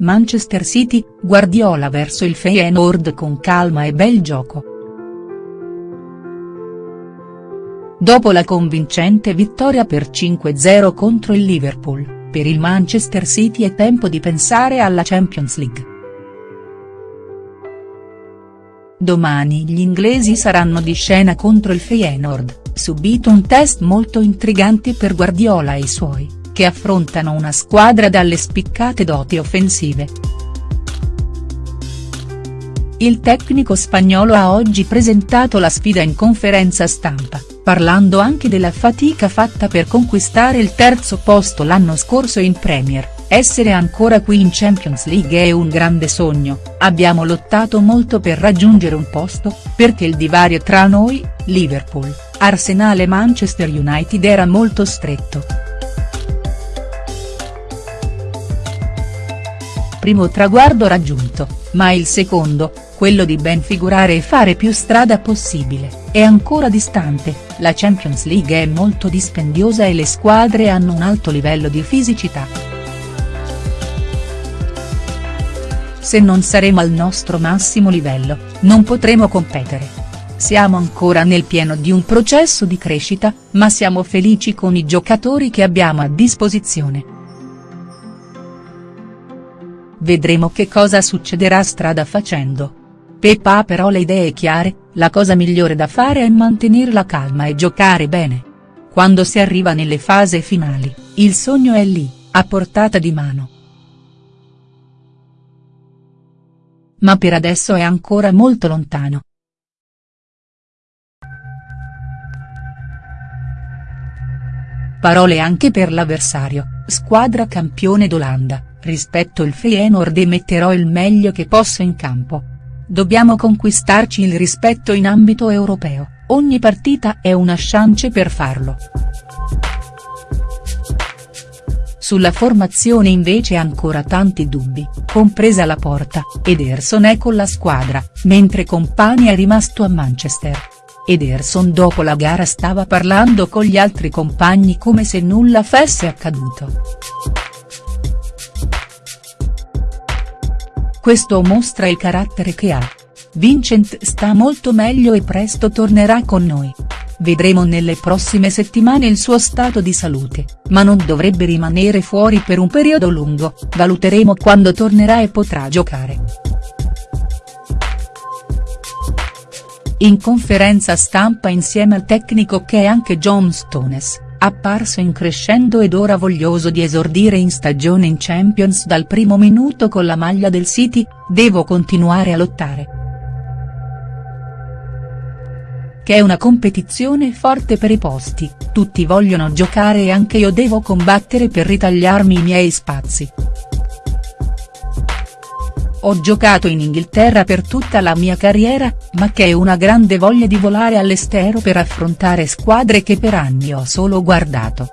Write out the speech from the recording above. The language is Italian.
Manchester City, Guardiola verso il Feyenoord con calma e bel gioco. Dopo la convincente vittoria per 5-0 contro il Liverpool, per il Manchester City è tempo di pensare alla Champions League. Domani gli inglesi saranno di scena contro il Feyenoord, subito un test molto intrigante per Guardiola e i suoi che affrontano una squadra dalle spiccate doti offensive. Il tecnico spagnolo ha oggi presentato la sfida in conferenza stampa, parlando anche della fatica fatta per conquistare il terzo posto l'anno scorso in Premier, essere ancora qui in Champions League è un grande sogno, abbiamo lottato molto per raggiungere un posto, perché il divario tra noi, Liverpool, Arsenal e Manchester United era molto stretto. Primo traguardo raggiunto, ma il secondo, quello di ben figurare e fare più strada possibile, è ancora distante, la Champions League è molto dispendiosa e le squadre hanno un alto livello di fisicità. Se non saremo al nostro massimo livello, non potremo competere. Siamo ancora nel pieno di un processo di crescita, ma siamo felici con i giocatori che abbiamo a disposizione. Vedremo che cosa succederà strada facendo. Peppa ha però le idee chiare, la cosa migliore da fare è mantenere la calma e giocare bene. Quando si arriva nelle fasi finali, il sogno è lì, a portata di mano. Ma per adesso è ancora molto lontano. Parole anche per l'avversario, squadra campione d'Olanda rispetto il Feyenoord e metterò il meglio che posso in campo. Dobbiamo conquistarci il rispetto in ambito europeo, ogni partita è una chance per farlo. Sulla formazione invece ancora tanti dubbi, compresa la porta, Ederson è con la squadra, mentre Compagni è rimasto a Manchester. Ederson dopo la gara stava parlando con gli altri compagni come se nulla fosse accaduto. Questo mostra il carattere che ha. Vincent sta molto meglio e presto tornerà con noi. Vedremo nelle prossime settimane il suo stato di salute, ma non dovrebbe rimanere fuori per un periodo lungo, valuteremo quando tornerà e potrà giocare. In conferenza stampa insieme al tecnico che è anche John Stones apparso in crescendo ed ora voglioso di esordire in stagione in Champions dal primo minuto con la maglia del City, devo continuare a lottare. Che è una competizione forte per i posti, tutti vogliono giocare e anche io devo combattere per ritagliarmi i miei spazi. Ho giocato in Inghilterra per tutta la mia carriera, ma che è una grande voglia di volare all'estero per affrontare squadre che per anni ho solo guardato.